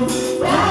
Wow.